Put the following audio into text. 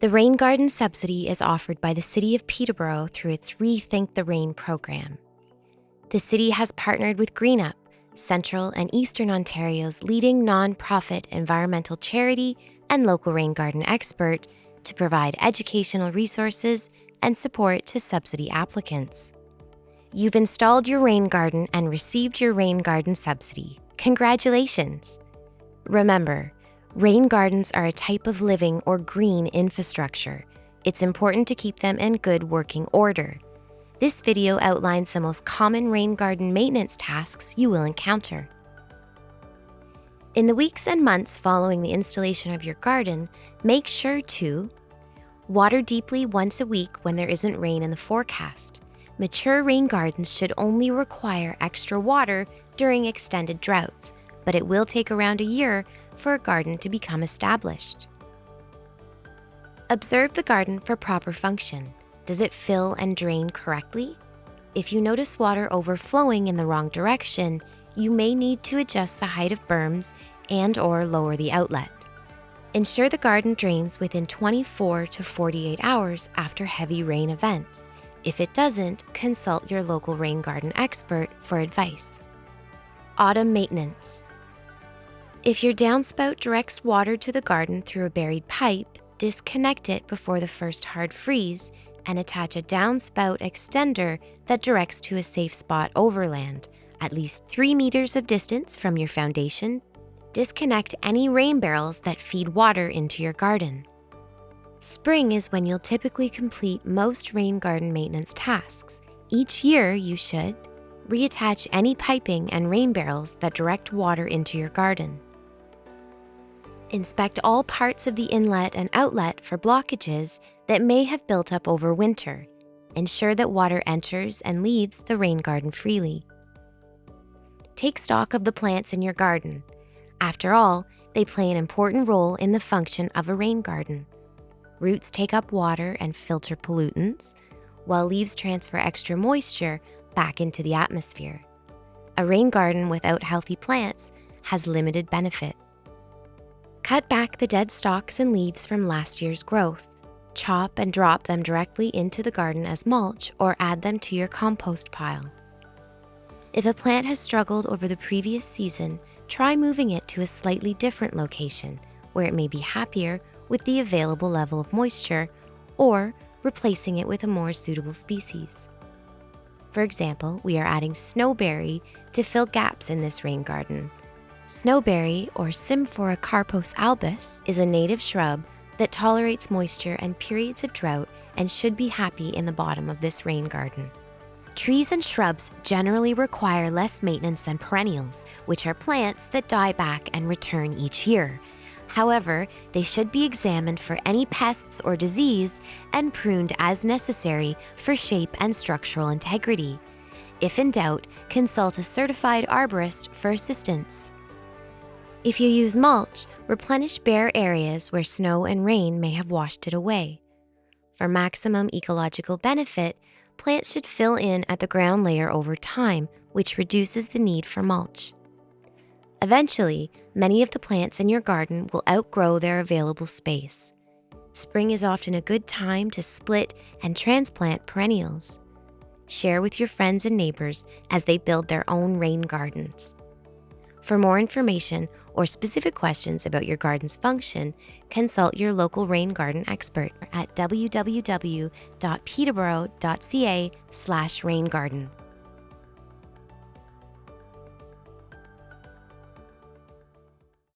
The Rain Garden subsidy is offered by the City of Peterborough through its Rethink the Rain program. The city has partnered with GreenUp, Central and Eastern Ontario's leading nonprofit environmental charity and local rain garden expert, to provide educational resources and support to subsidy applicants. You've installed your rain garden and received your rain garden subsidy. Congratulations! Remember, rain gardens are a type of living or green infrastructure. It's important to keep them in good working order. This video outlines the most common rain garden maintenance tasks you will encounter. In the weeks and months following the installation of your garden, make sure to water deeply once a week when there isn't rain in the forecast. Mature rain gardens should only require extra water during extended droughts, but it will take around a year for a garden to become established. Observe the garden for proper function. Does it fill and drain correctly? If you notice water overflowing in the wrong direction, you may need to adjust the height of berms and or lower the outlet. Ensure the garden drains within 24 to 48 hours after heavy rain events if it doesn't, consult your local rain garden expert for advice. Autumn maintenance. If your downspout directs water to the garden through a buried pipe, disconnect it before the first hard freeze and attach a downspout extender that directs to a safe spot overland, at least 3 meters of distance from your foundation. Disconnect any rain barrels that feed water into your garden. Spring is when you'll typically complete most rain garden maintenance tasks. Each year, you should reattach any piping and rain barrels that direct water into your garden. Inspect all parts of the inlet and outlet for blockages that may have built up over winter. Ensure that water enters and leaves the rain garden freely. Take stock of the plants in your garden. After all, they play an important role in the function of a rain garden. Roots take up water and filter pollutants, while leaves transfer extra moisture back into the atmosphere. A rain garden without healthy plants has limited benefit. Cut back the dead stalks and leaves from last year's growth. Chop and drop them directly into the garden as mulch or add them to your compost pile. If a plant has struggled over the previous season, try moving it to a slightly different location where it may be happier with the available level of moisture or replacing it with a more suitable species. For example, we are adding snowberry to fill gaps in this rain garden. Snowberry, or Symphoricarpos albus, is a native shrub that tolerates moisture and periods of drought and should be happy in the bottom of this rain garden. Trees and shrubs generally require less maintenance than perennials, which are plants that die back and return each year, However, they should be examined for any pests or disease and pruned as necessary for shape and structural integrity. If in doubt, consult a certified arborist for assistance. If you use mulch, replenish bare areas where snow and rain may have washed it away. For maximum ecological benefit, plants should fill in at the ground layer over time, which reduces the need for mulch. Eventually, many of the plants in your garden will outgrow their available space. Spring is often a good time to split and transplant perennials. Share with your friends and neighbors as they build their own rain gardens. For more information or specific questions about your garden's function, consult your local rain garden expert at www.peterborough.ca/raingarden.